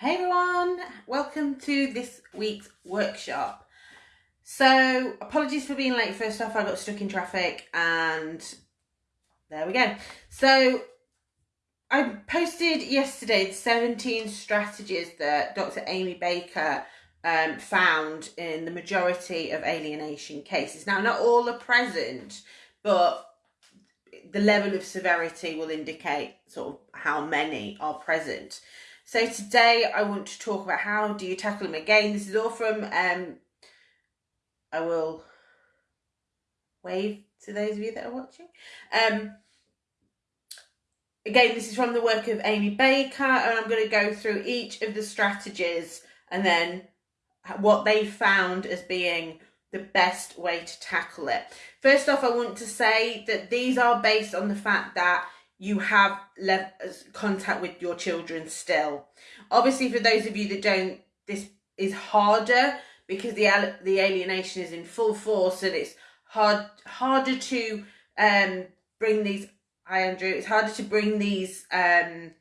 Hey everyone, welcome to this week's workshop. So, apologies for being late. First off, I got stuck in traffic and there we go. So, I posted yesterday the 17 strategies that Dr. Amy Baker um, found in the majority of alienation cases. Now, not all are present, but the level of severity will indicate sort of how many are present. So today I want to talk about how do you tackle them again. This is all from, um, I will wave to those of you that are watching. Um, again, this is from the work of Amy Baker and I'm going to go through each of the strategies and then what they found as being the best way to tackle it. First off, I want to say that these are based on the fact that you have left contact with your children still. Obviously, for those of you that don't, this is harder because the the alienation is in full force and it's hard harder to um, bring these. Hi, Andrew. It's harder to bring these um,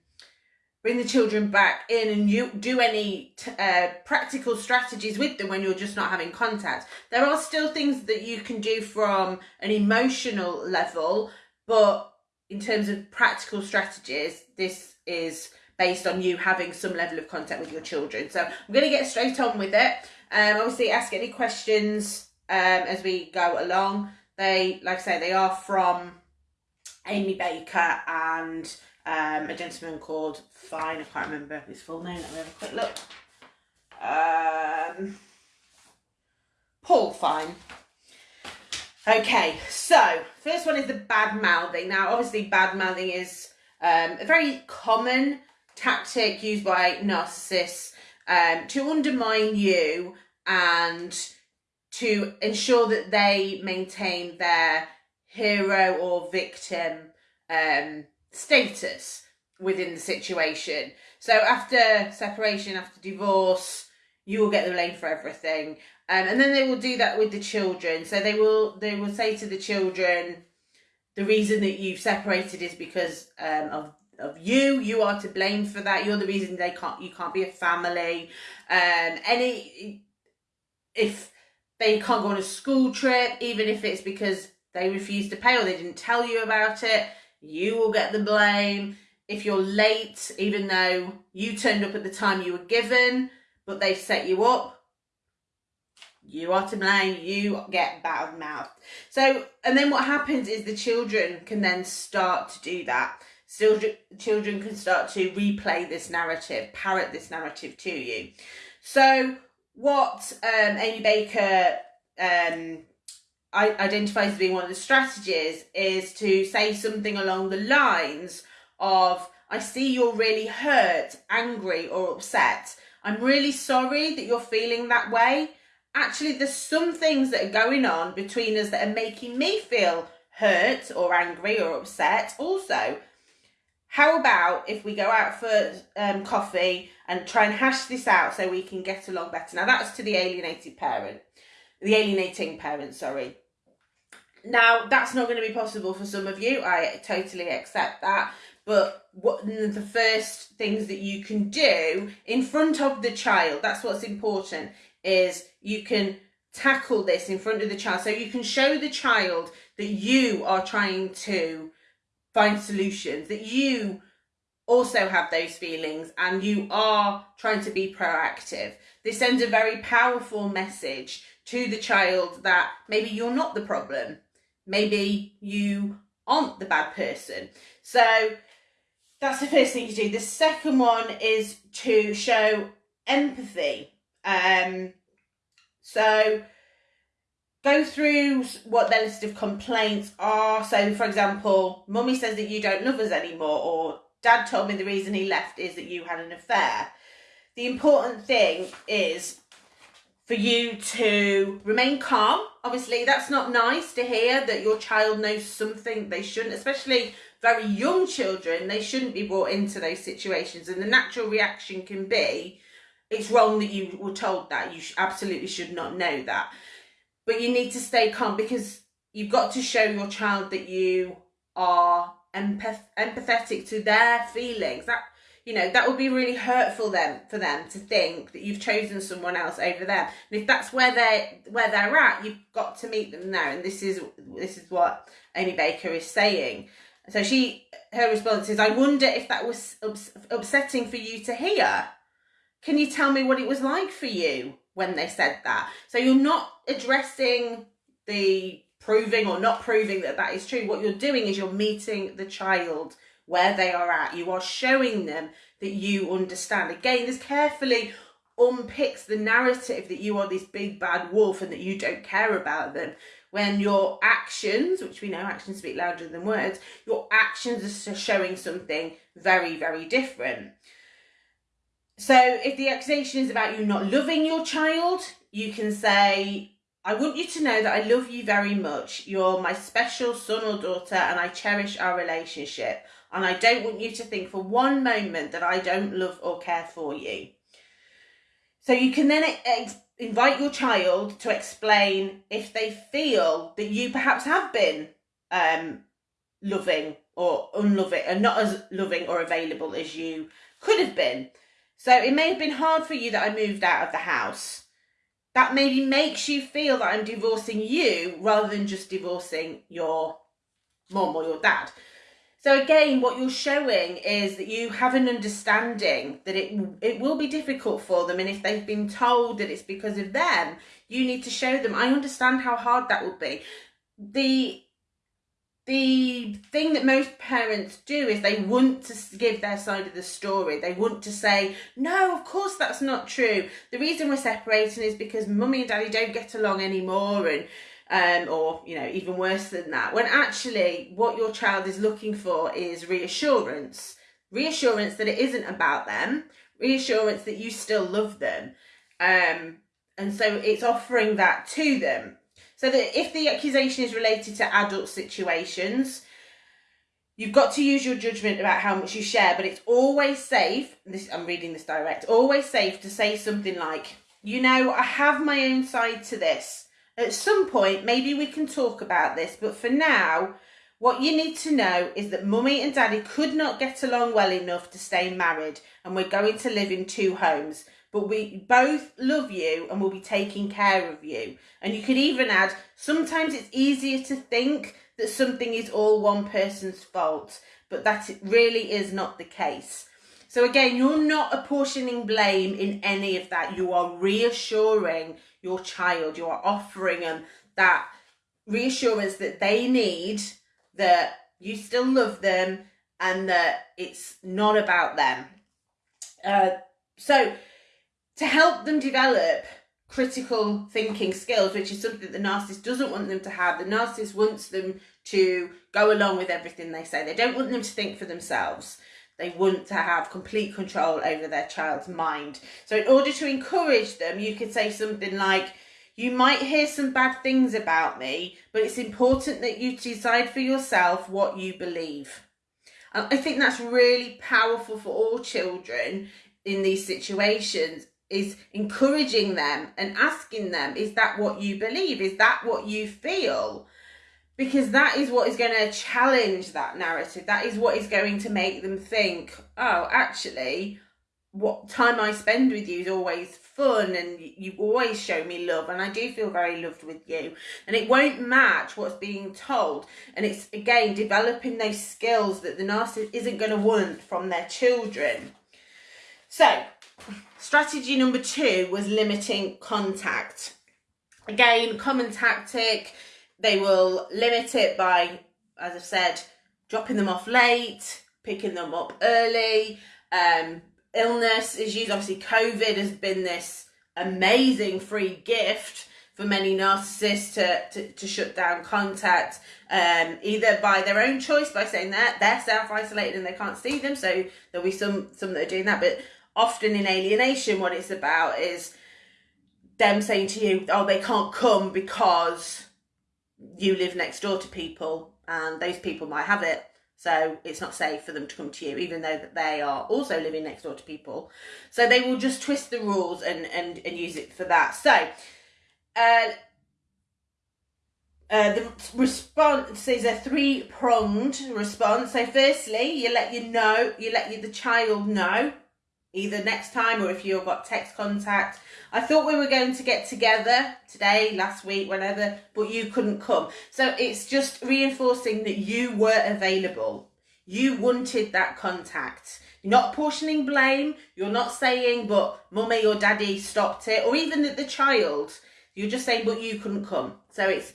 bring the children back in and you do any uh, practical strategies with them when you're just not having contact. There are still things that you can do from an emotional level, but in terms of practical strategies, this is based on you having some level of contact with your children. So I'm going to get straight on with it. Um, obviously, ask any questions um, as we go along. They, like I say, they are from Amy Baker and um, a gentleman called Fine. I can't remember his full name. Let me have a quick look. Um, Paul Fine. Okay, so first one is the bad mouthing. Now, obviously, bad mouthing is um, a very common tactic used by narcissists um, to undermine you and to ensure that they maintain their hero or victim um, status within the situation. So after separation, after divorce, you will get the blame for everything. Um, and then they will do that with the children. So they will they will say to the children, the reason that you've separated is because um, of of you. You are to blame for that. You're the reason they can't you can't be a family. Um, any if they can't go on a school trip, even if it's because they refused to pay or they didn't tell you about it, you will get the blame. If you're late, even though you turned up at the time you were given, but they set you up, you are to blame, you get bad mouth. So, and then what happens is the children can then start to do that. Children can start to replay this narrative, parrot this narrative to you. So, what um, Amy Baker um, identifies as being one of the strategies is to say something along the lines of, I see you're really hurt, angry, or upset. I'm really sorry that you're feeling that way. Actually, there's some things that are going on between us that are making me feel hurt or angry or upset also. How about if we go out for um, coffee and try and hash this out so we can get along better? Now, that's to the alienated parent, the alienating parent, sorry. Now, that's not going to be possible for some of you. I totally accept that. But what the first things that you can do in front of the child, that's what's important, is you can tackle this in front of the child. So you can show the child that you are trying to find solutions, that you also have those feelings and you are trying to be proactive. This sends a very powerful message to the child that maybe you're not the problem maybe you aren't the bad person. So that's the first thing to do. The second one is to show empathy. Um, so go through what their list of complaints are. So, for example, mummy says that you don't love us anymore, or dad told me the reason he left is that you had an affair. The important thing is for you to remain calm. Obviously, that's not nice to hear that your child knows something they shouldn't, especially very young children, they shouldn't be brought into those situations. And the natural reaction can be, it's wrong that you were told that. You absolutely should not know that. But you need to stay calm because you've got to show your child that you are empath- empathetic to their feelings. That you know that would be really hurtful them for them to think that you've chosen someone else over them and if that's where they where they're at you've got to meet them there and this is this is what amy baker is saying so she her response is i wonder if that was ups- upsetting for you to hear can you tell me what it was like for you when they said that so you're not addressing the proving or not proving that that is true what you're doing is you're meeting the child where they are at. You are showing them that you understand. Again, this carefully unpicks the narrative that you are this big bad wolf and that you don't care about them. When your actions, which we know actions speak louder than words, your actions are showing something very, very different. So if the accusation is about you not loving your child, you can say, I want you to know that I love you very much. You're my special son or daughter, and I cherish our relationship. And I don't want you to think for one moment that I don't love or care for you. So you can then invite your child to explain if they feel that you perhaps have been um, loving or unloving and not as loving or available as you could have been. So it may have been hard for you that I moved out of the house. That maybe makes you feel that I'm divorcing you rather than just divorcing your mom or your dad. So again, what you're showing is that you have an understanding that it it will be difficult for them, and if they've been told that it's because of them, you need to show them. I understand how hard that would be. The the thing that most parents do is they want to give their side of the story. They want to say, no, of course that's not true. The reason we're separating is because mummy and daddy don't get along anymore and um, or you know even worse than that. When actually what your child is looking for is reassurance. Reassurance that it isn't about them. Reassurance that you still love them. Um, and so it's offering that to them so that if the accusation is related to adult situations you've got to use your judgment about how much you share but it's always safe this i'm reading this direct always safe to say something like you know i have my own side to this at some point, maybe we can talk about this, but for now, what you need to know is that mummy and daddy could not get along well enough to stay married, and we're going to live in two homes. But we both love you and we'll be taking care of you. And you could even add sometimes it's easier to think that something is all one person's fault, but that it really is not the case. So again, you're not apportioning blame in any of that. You are reassuring your child. You are offering them that reassurance that they need that you still love them and that it's not about them. Uh, so, to help them develop critical thinking skills, which is something the narcissist doesn't want them to have, the narcissist wants them to go along with everything they say. They don't want them to think for themselves. They want to have complete control over their child's mind. So, in order to encourage them, you could say something like, You might hear some bad things about me, but it's important that you decide for yourself what you believe. And I think that's really powerful for all children in these situations is encouraging them and asking them, Is that what you believe? Is that what you feel? because that is what is going to challenge that narrative. That is what is going to make them think, oh, actually, what time I spend with you is always fun and you always show me love and I do feel very loved with you and it won't match what's being told and it's again developing those skills that the narcissist isn't going to want from their children so strategy number two was limiting contact again common tactic they will limit it by, as I've said, dropping them off late, picking them up early. Um, illness is used. Obviously, COVID has been this amazing free gift for many narcissists to, to, to shut down contact, um, either by their own choice, by saying that they're self-isolated and they can't see them. So there'll be some some that are doing that, but often in alienation, what it's about is them saying to you, "Oh, they can't come because." you live next door to people and those people might have it so it's not safe for them to come to you even though that they are also living next door to people so they will just twist the rules and and, and use it for that so uh, uh, the response is a three pronged response. So, firstly, you let you know, you let you, the child know, either next time or if you've got text contact. I thought we were going to get together today, last week, whenever, but you couldn't come. So, it's just reinforcing that you were available. You wanted that contact. You're not portioning blame. You're not saying, but mummy or daddy stopped it, or even that the child. You're just saying, but you couldn't come. So, it's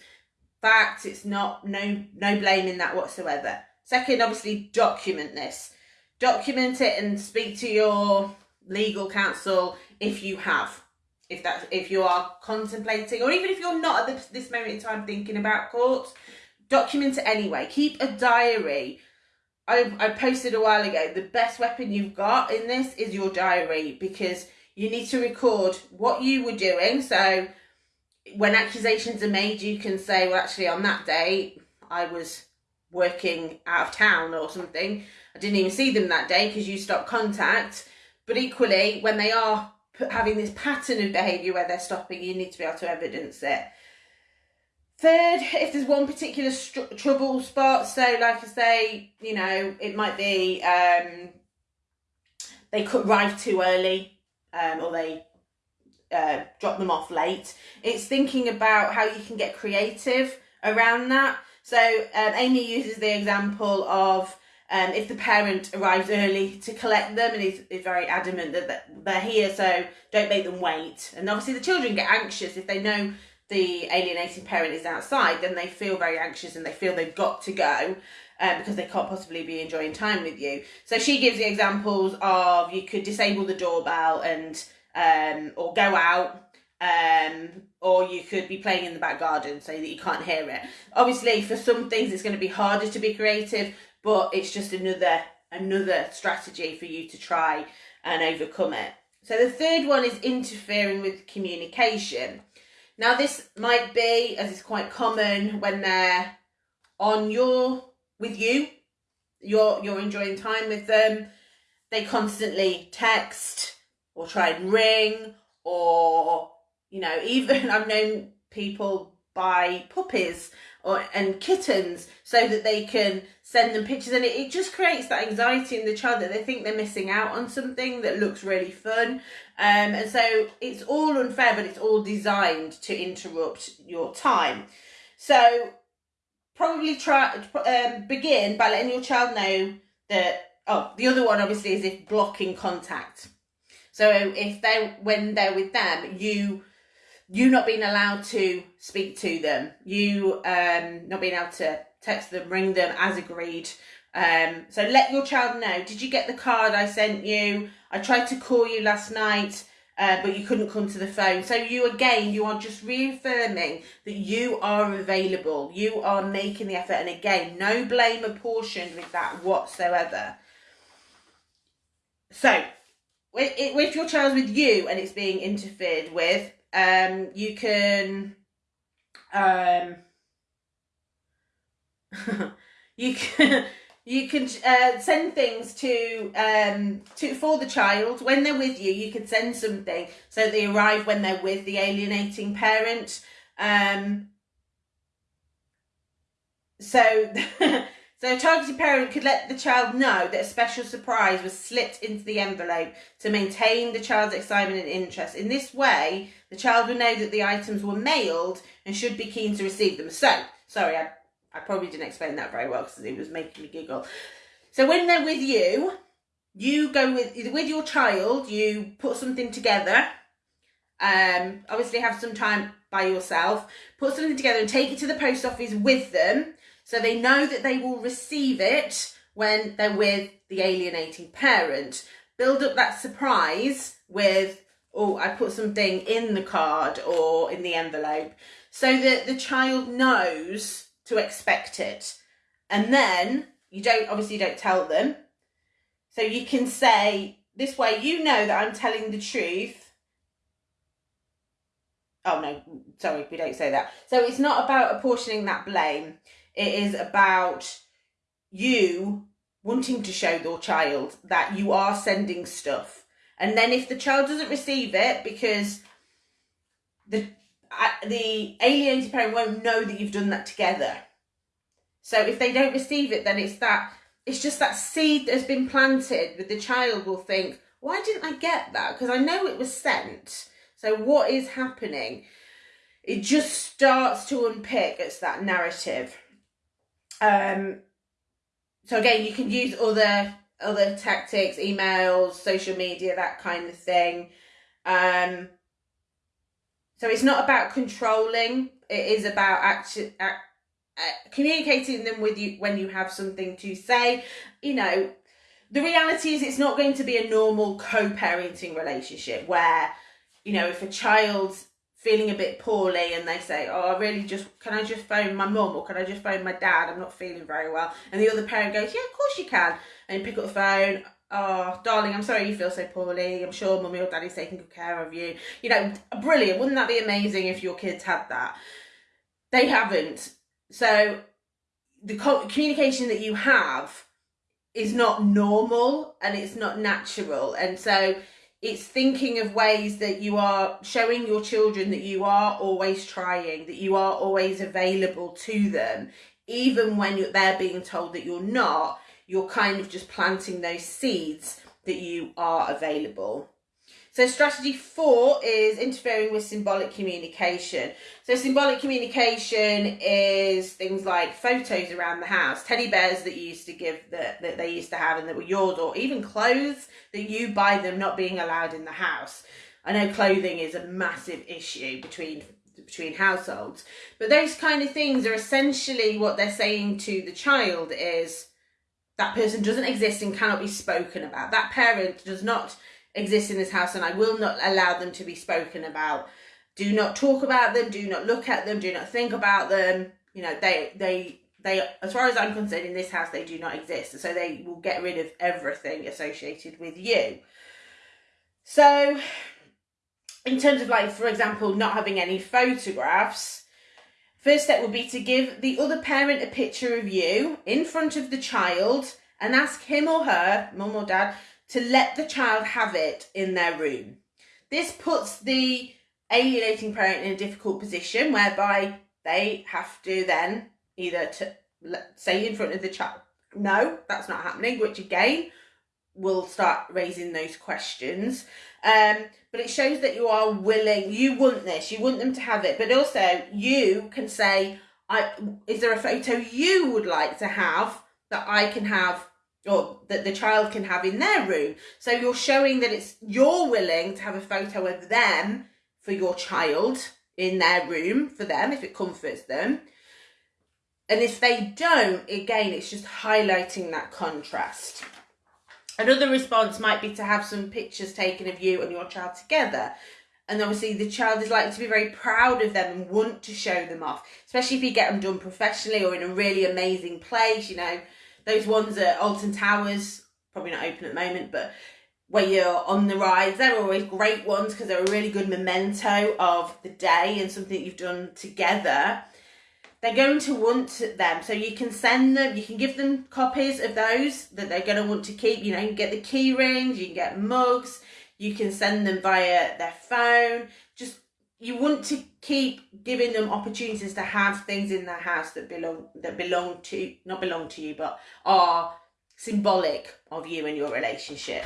fact. It's not no no blame in that whatsoever. Second, obviously, document this. Document it and speak to your legal counsel if you have. If that if you are contemplating, or even if you're not at this, this moment in time thinking about court, document it anyway. Keep a diary. I, I posted a while ago. The best weapon you've got in this is your diary because you need to record what you were doing. So when accusations are made, you can say, well, actually, on that day, I was working out of town or something. I didn't even see them that day because you stopped contact. But equally, when they are having this pattern of behaviour where they're stopping, you need to be able to evidence it. Third, if there's one particular trouble spot, so like I say, you know, it might be um, they could arrive too early um, or they uh, drop them off late. It's thinking about how you can get creative around that. So um, Amy uses the example of um, if the parent arrives early to collect them and is, is very adamant that they're here, so don't make them wait. And obviously the children get anxious if they know the alienating parent is outside, then they feel very anxious and they feel they've got to go. Uh, because they can't possibly be enjoying time with you. So she gives the examples of you could disable the doorbell and um, or go out um, or you could be playing in the back garden so that you can't hear it. Obviously, for some things, it's going to be harder to be creative, but it's just another another strategy for you to try and overcome it. So the third one is interfering with communication. Now this might be, as is quite common when they're on your with you, you're you're enjoying time with them. They constantly text, or try and ring or you know even i've known people buy puppies or and kittens so that they can send them pictures and it, it just creates that anxiety in the child that they think they're missing out on something that looks really fun. Um, and so it's all unfair but it's all designed to interrupt your time. So probably try um, begin by letting your child know that oh the other one obviously is if blocking contact. So if they when they're with them, you you not being allowed to speak to them, you um not being able to text them, ring them as agreed. Um, so let your child know. Did you get the card I sent you? I tried to call you last night, uh, but you couldn't come to the phone. So you again, you are just reaffirming that you are available. You are making the effort, and again, no blame apportioned with that whatsoever. So if your child's with you and it's being interfered with, um, you can, um, you can. You can uh, send things to um to for the child when they're with you. You could send something so they arrive when they're with the alienating parent. Um, so So a targeted parent could let the child know that a special surprise was slipped into the envelope to maintain the child's excitement and interest. In this way, the child will know that the items were mailed and should be keen to receive them. So, sorry, I, I probably didn't explain that very well because it was making me giggle. So when they're with you, you go with with your child, you put something together. Um, obviously have some time by yourself, put something together and take it to the post office with them so they know that they will receive it when they're with the alienating parent. Build up that surprise with, oh, I put something in the card or in the envelope so that the child knows to expect it. And then you don't, obviously, you don't tell them. So you can say, this way you know that I'm telling the truth. Oh no, sorry, we don't say that. So it's not about apportioning that blame. It is about you wanting to show your child that you are sending stuff. And then if the child doesn't receive it because the the alienated parent won't know that you've done that together. So if they don't receive it, then it's that it's just that seed that has been planted with the child will think, why didn't I get that? Because I know it was sent. So what is happening? It just starts to unpick. It's that narrative. Um, so again, you can use other other tactics, emails, social media, that kind of thing. Um, so it's not about controlling. It is about actually uh, communicating them with you when you have something to say. You know, the reality is it's not going to be a normal co-parenting relationship where, you know, if a child's feeling a bit poorly and they say, oh, I really just, can I just phone my mum or can I just phone my dad? I'm not feeling very well. And the other parent goes, yeah, of course you can. And pick up the phone, oh, darling, I'm sorry you feel so poorly. I'm sure mummy or daddy's taking good care of you. You know, brilliant. Wouldn't that be amazing if your kids had that? They haven't. So the communication that you have is not normal and it's not natural. And so it's thinking of ways that you are showing your children that you are always trying, that you are always available to them, even when they're being told that you're not, you're kind of just planting those seeds that you are available. So strategy four is interfering with symbolic communication. So symbolic communication is things like photos around the house, teddy bears that you used to give that, that they used to have and that were yours, or even clothes that you buy them not being allowed in the house. I know clothing is a massive issue between between households, but those kind of things are essentially what they're saying to the child is that person doesn't exist and cannot be spoken about. That parent does not exist in this house and I will not allow them to be spoken about. Do not talk about them, do not look at them, do not think about them. You know, they they they as far as I'm concerned in this house they do not exist. So they will get rid of everything associated with you. So in terms of like for example not having any photographs, first step would be to give the other parent a picture of you in front of the child and ask him or her, mum or dad, to let the child have it in their room. This puts the alienating parent in a difficult position whereby they have to then either to say in front of the child, no, that's not happening, which again will start raising those questions. Um, but it shows that you are willing, you want this, you want them to have it, but also you can say, I, is there a photo you would like to have that I can have or that the child can have in their room. So you're showing that it's you're willing to have a photo of them for your child in their room for them if it comforts them. And if they don't, again, it's just highlighting that contrast. Another response might be to have some pictures taken of you and your child together. And obviously, the child is likely to be very proud of them and want to show them off, especially if you get them done professionally or in a really amazing place. You know, those ones at Alton Towers, probably not open at the moment, but where you're on the rides, they're always great ones because they're a really good memento of the day and something you've done together. They're going to want them, so you can send them, you can give them copies of those that they're going to want to keep. You know, you can get the key rings, you can get mugs, you can send them via their phone. Just you want to keep giving them opportunities to have things in their house that belong that belong to not belong to you but are symbolic of you and your relationship.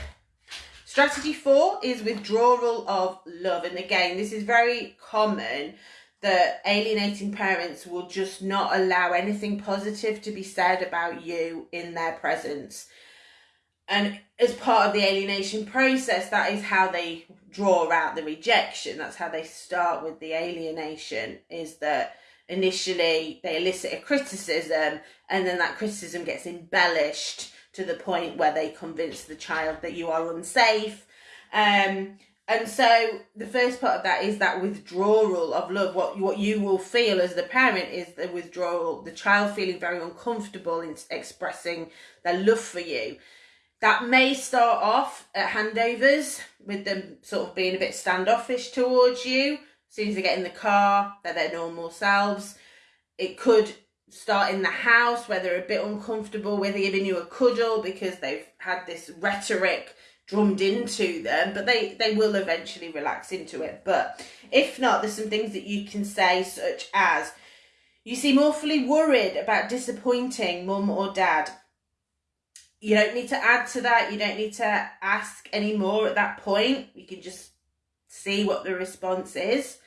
Strategy four is withdrawal of love. And again this is very common that alienating parents will just not allow anything positive to be said about you in their presence. And as part of the alienation process that is how they draw out the rejection that's how they start with the alienation is that initially they elicit a criticism and then that criticism gets embellished to the point where they convince the child that you are unsafe. Um, and so the first part of that is that withdrawal of love. What what you will feel as the parent is the withdrawal the child feeling very uncomfortable in expressing their love for you that may start off at handovers with them sort of being a bit standoffish towards you. As soon as they get in the car, they're their normal selves. It could start in the house where they're a bit uncomfortable with giving you a cuddle because they've had this rhetoric drummed into them, but they, they will eventually relax into it. But if not, there's some things that you can say, such as, you seem awfully worried about disappointing mum or dad. You don't need to add to that. You don't need to ask any more at that point. You can just see what the response is.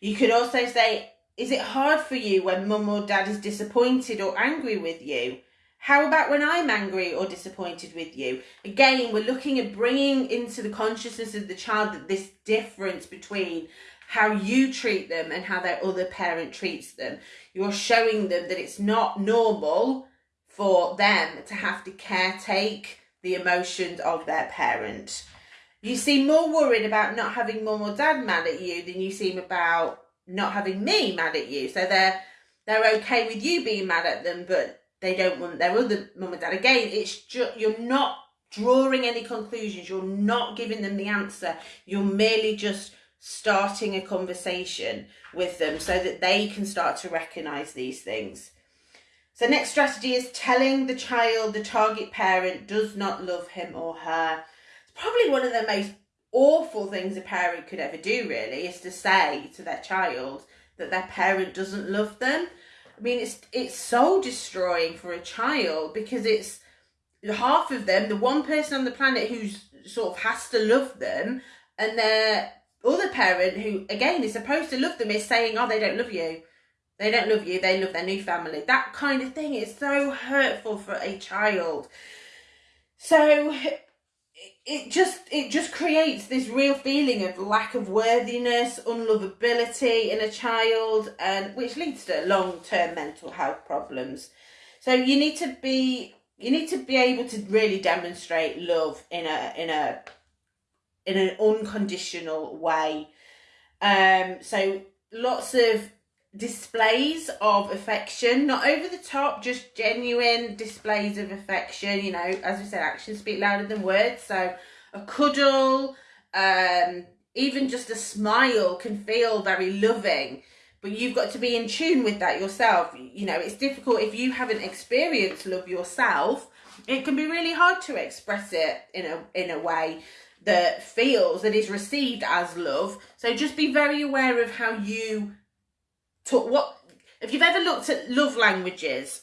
You could also say, is it hard for you when mum or dad is disappointed or angry with you? How about when I'm angry or disappointed with you? Again, we're looking at bringing into the consciousness of the child that this difference between how you treat them and how their other parent treats them. You're showing them that it's not normal for them to have to caretake the emotions of their parent. You seem more worried about not having mum or dad mad at you than you seem about not having me mad at you. So they're they're okay with you being mad at them, but they don't want their other mum and dad. Again, it's just you're not drawing any conclusions. You're not giving them the answer. You're merely just starting a conversation with them so that they can start to recognize these things. So next strategy is telling the child the target parent does not love him or her. It's probably one of the most awful things a parent could ever do really is to say to their child that their parent doesn't love them I mean, it's it's soul destroying for a child because it's half of them, the one person on the planet who's sort of has to love them, and their other parent who again is supposed to love them is saying, "Oh, they don't love you." They don't love you, they love their new family. That kind of thing is so hurtful for a child. So it just it just creates this real feeling of lack of worthiness, unlovability in a child, and which leads to long term mental health problems. So you need to be you need to be able to really demonstrate love in a in a in an unconditional way. Um, so lots of displays of affection, not over the top, just genuine displays of affection. You know, as we said, actions speak louder than words. So a cuddle, um, even just a smile can feel very loving. But you've got to be in tune with that yourself. You know, it's difficult if you haven't experienced love yourself. It can be really hard to express it in a in a way that feels that is received as love. So just be very aware of how you talk what if you've ever looked at love languages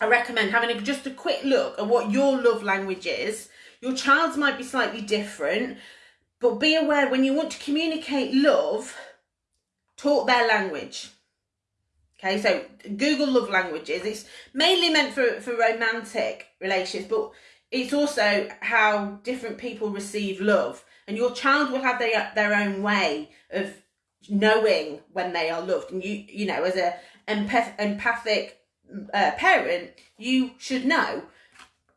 i recommend having a, just a quick look at what your love language is. Your child's might be slightly different but be aware when you want to communicate love talk their language. Okay so google love languages. It's mainly meant for for romantic relationships but it's also how different people receive love. And your child will have their their own way of knowing when they are loved. And you you know as a empath- empathic uh, parent you should know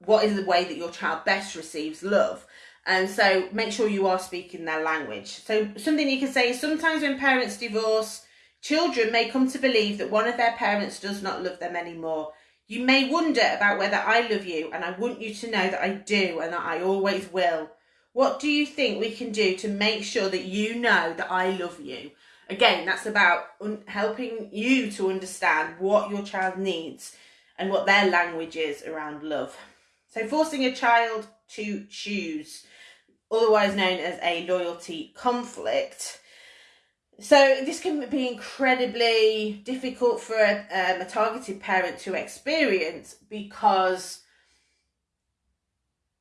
what is the way that your child best receives love. And so make sure you are speaking their language. So something you can say is sometimes when parents divorce children may come to believe that one of their parents does not love them anymore. You may wonder about whether i love you and i want you to know that i do and that i always will. What do you think we can do to make sure that you know that I love you? Again, that's about un- helping you to understand what your child needs and what their language is around love. So, forcing a child to choose, otherwise known as a loyalty conflict. So, this can be incredibly difficult for a, um, a targeted parent to experience because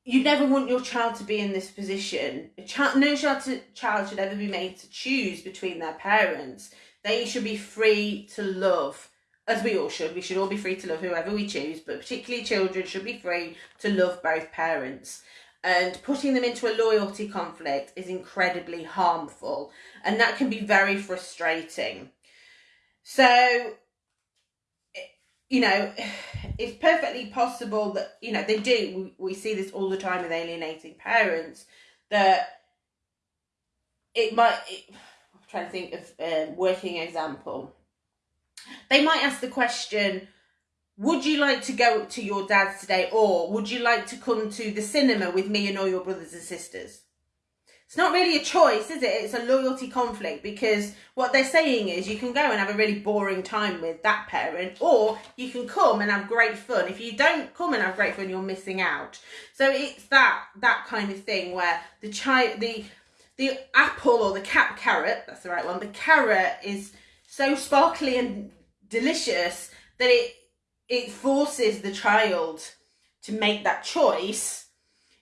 you never want your child to be in this position. Child, no child, to, child should ever be made to choose between their parents. They should be free to love, as we all should. We should all be free to love whoever we choose, but particularly children should be free to love both parents. And putting them into a loyalty conflict is incredibly harmful, and that can be very frustrating. So, you know, it's perfectly possible that, you know, they do. We, we see this all the time with alienating parents that it might, it, I'm trying to think of a working example. They might ask the question, would you like to go to your dad's today or would you like to come to the cinema with me and all your brothers and sisters? It's not really a choice, is it? It's a loyalty conflict because what they're saying is you can go and have a really boring time with that parent, or you can come and have great fun. If you don't come and have great fun, you're missing out. So it's that that kind of thing where the child, the the apple or the cap carrot, that's the right one. The carrot is so sparkly and delicious that it it forces the child to make that choice,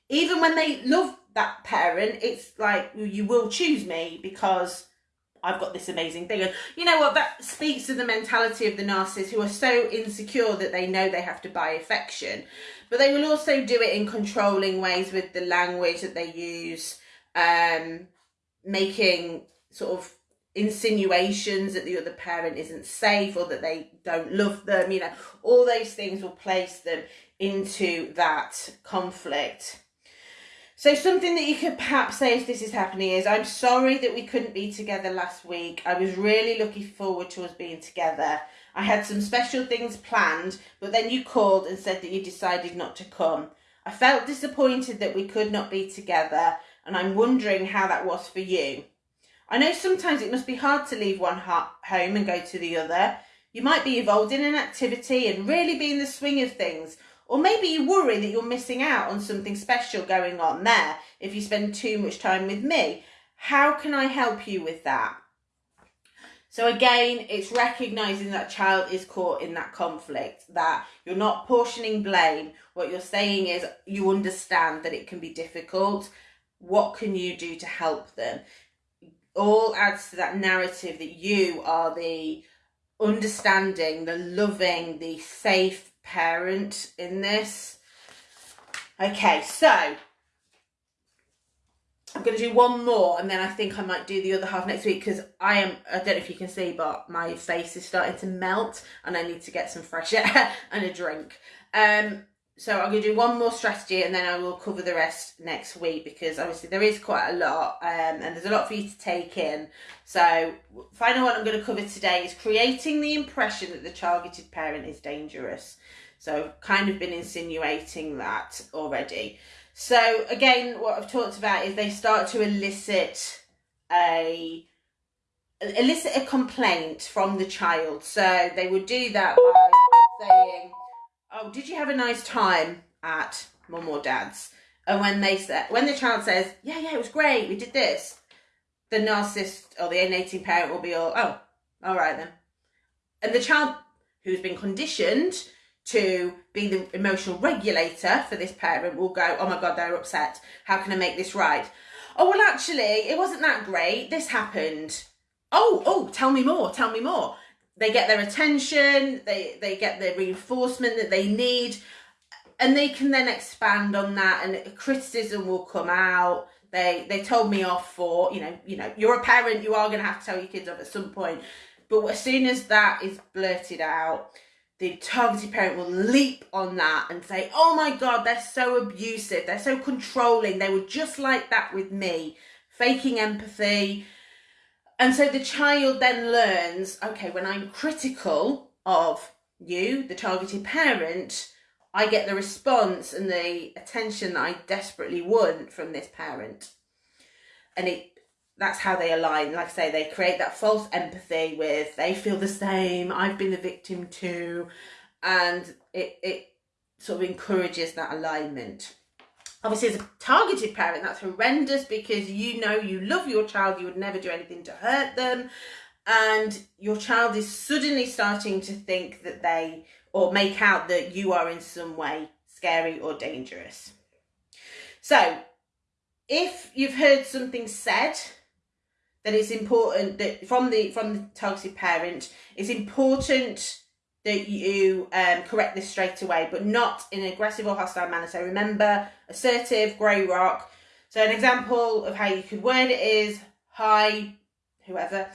even when they love that parent, it's like you will choose me because I've got this amazing thing. And you know what? That speaks to the mentality of the narcissists who are so insecure that they know they have to buy affection. But they will also do it in controlling ways with the language that they use, um, making sort of insinuations that the other parent isn't safe or that they don't love them. You know, all those things will place them into that conflict. So something that you could perhaps say if this is happening is, I'm sorry that we couldn't be together last week. I was really looking forward to us being together. I had some special things planned, but then you called and said that you decided not to come. I felt disappointed that we could not be together, and I'm wondering how that was for you. I know sometimes it must be hard to leave one home and go to the other. You might be involved in an activity and really be in the swing of things, or maybe you worry that you're missing out on something special going on there if you spend too much time with me. How can I help you with that? So again, it's recognizing that child is caught in that conflict, that you're not portioning blame. What you're saying is you understand that it can be difficult. What can you do to help them? All adds to that narrative that you are the understanding, the loving, the safe parent in this. Okay, so I'm going to do one more and then I think I might do the other half next week because I am, I don't know if you can see, but my face is starting to melt and I need to get some fresh air and a drink. Um, so I'm going to do one more strategy and then I will cover the rest next week because obviously there is quite a lot um, and there's a lot for you to take in. So final one I'm going to cover today is creating the impression that the targeted parent is dangerous. So I've kind of been insinuating that already. So again, what I've talked about is they start to elicit a elicit a complaint from the child. So they would do that by saying, "Oh, did you have a nice time at mum or dad's?" And when they say, when the child says, "Yeah, yeah, it was great. We did this," the narcissist or the alienating parent will be all, "Oh, all right then," and the child who's been conditioned to be the emotional regulator for this parent will go, oh my God, they're upset. How can I make this right? Oh, well, actually, it wasn't that great. This happened. Oh, oh, tell me more, tell me more. They get their attention, they, they get the reinforcement that they need, and they can then expand on that and criticism will come out. They they told me off for, you know, you know, you're a parent, you are gonna have to tell your kids off at some point. But as soon as that is blurted out, the targeted parent will leap on that and say, oh my God, they're so abusive, they're so controlling, they were just like that with me, faking empathy. And so the child then learns, okay, when I'm critical of you, the targeted parent, I get the response and the attention that I desperately want from this parent. And it that's how they align. Like I say, they create that false empathy with they feel the same. I've been the victim too, and it it sort of encourages that alignment. Obviously, as a targeted parent, that's horrendous because you know you love your child, you would never do anything to hurt them, and your child is suddenly starting to think that they or make out that you are in some way scary or dangerous. So, if you've heard something said that it's important that from the from the targeted parent, it's important that you um, correct this straight away, but not in an aggressive or hostile manner. So remember, assertive, grey rock. So an example of how you could word it is, hi, whoever,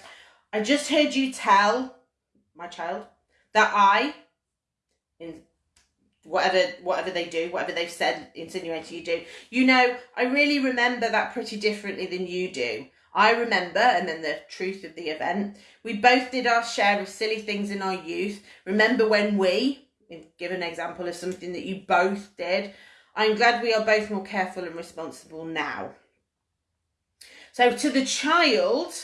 I just heard you tell my child that I, in whatever whatever they do, whatever they've said, insinuating you do, you know, I really remember that pretty differently than you do. I remember, and then the truth of the event, we both did our share of silly things in our youth. Remember when we, give an example of something that you both did. I'm glad we are both more careful and responsible now. So to the child,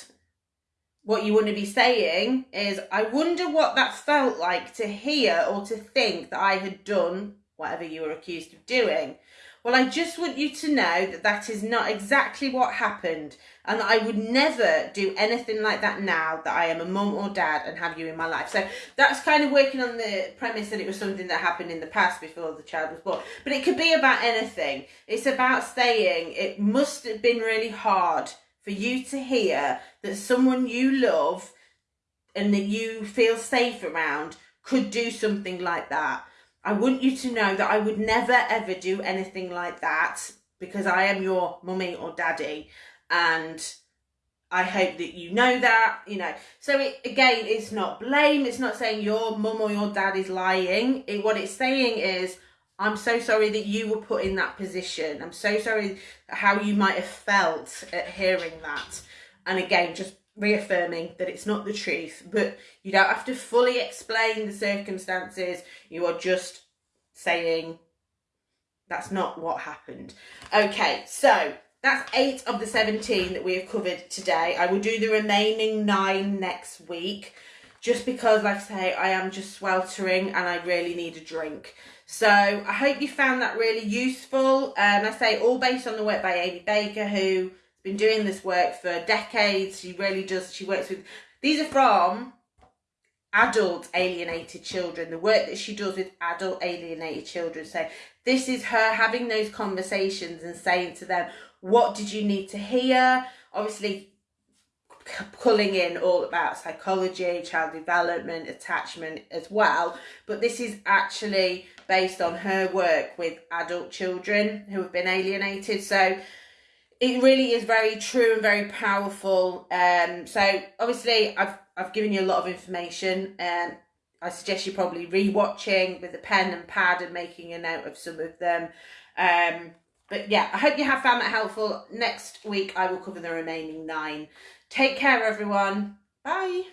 what you want to be saying is, I wonder what that felt like to hear or to think that I had done whatever you were accused of doing. Well, I just want you to know that that is not exactly what happened and that I would never do anything like that now that I am a mum or dad and have you in my life. So that's kind of working on the premise that it was something that happened in the past before the child was born. But it could be about anything. It's about saying it must have been really hard for you to hear that someone you love and that you feel safe around could do something like that. I want you to know that I would never ever do anything like that because I am your mummy or daddy and I hope that you know that, you know. So it again, it's not blame, it's not saying your mum or your dad is lying. It, what it's saying is, I'm so sorry that you were put in that position. I'm so sorry how you might have felt at hearing that. And again, just reaffirming that it's not the truth, but you don't have to fully explain the circumstances. You are just saying that's not what happened. Okay, so that's eight of the 17 that we have covered today. I will do the remaining nine next week just because, like I say, I am just sweltering and I really need a drink. So I hope you found that really useful. Um, I say all based on the work by Amy Baker, who been doing this work for decades. She really does. She works with, these are from adult alienated children, the work that she does with adult alienated children. So this is her having those conversations and saying to them, what did you need to hear? Obviously, pulling in all about psychology, child development, attachment as well. But this is actually based on her work with adult children who have been alienated. So it really is very true and very powerful. Um, so obviously I've I've given you a lot of information and I suggest you probably re-watching with a pen and pad and making a note of some of them. Um, but yeah, I hope you have found that helpful. Next week I will cover the remaining nine. Take care everyone. Bye.